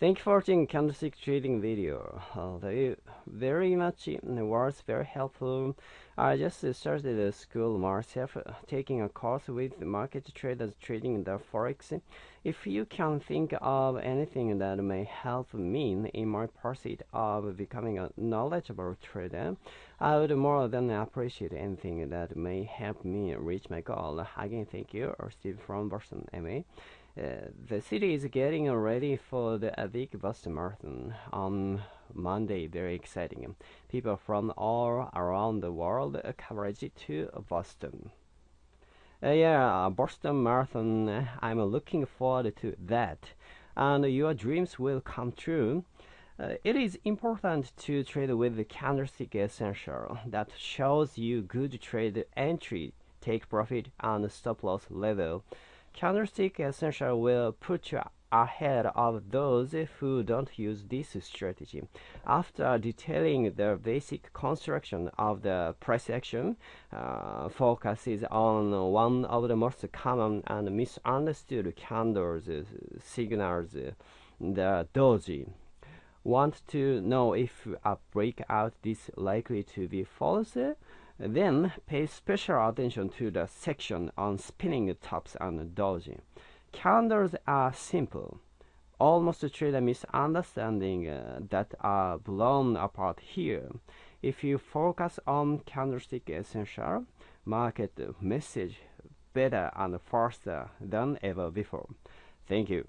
Thank you for watching candlestick trading video. Uh, very, much it was very helpful. I just started a school myself, taking a course with market traders trading the forex. If you can think of anything that may help me in my pursuit of becoming a knowledgeable trader, I would more than appreciate anything that may help me reach my goal. Again, thank you, Steve from Boston, MA. Uh, the city is getting ready for the big Boston Marathon on Monday. Very exciting. People from all around the world coverage to Boston. Uh, yeah, Boston Marathon. I'm looking forward to that, and your dreams will come true. Uh, it is important to trade with the candlestick essential that shows you good trade entry, take profit, and stop loss level. Candlestick Essential will put you ahead of those who don't use this strategy. After detailing the basic construction of the price action, uh, focuses on one of the most common and misunderstood candles uh, signals, uh, the doji. Want to know if a breakout is likely to be false? Then pay special attention to the section on spinning tops and doji. Candles are simple, almost treat a misunderstanding uh, that are blown apart here. If you focus on candlestick essential, market message better and faster than ever before. Thank you.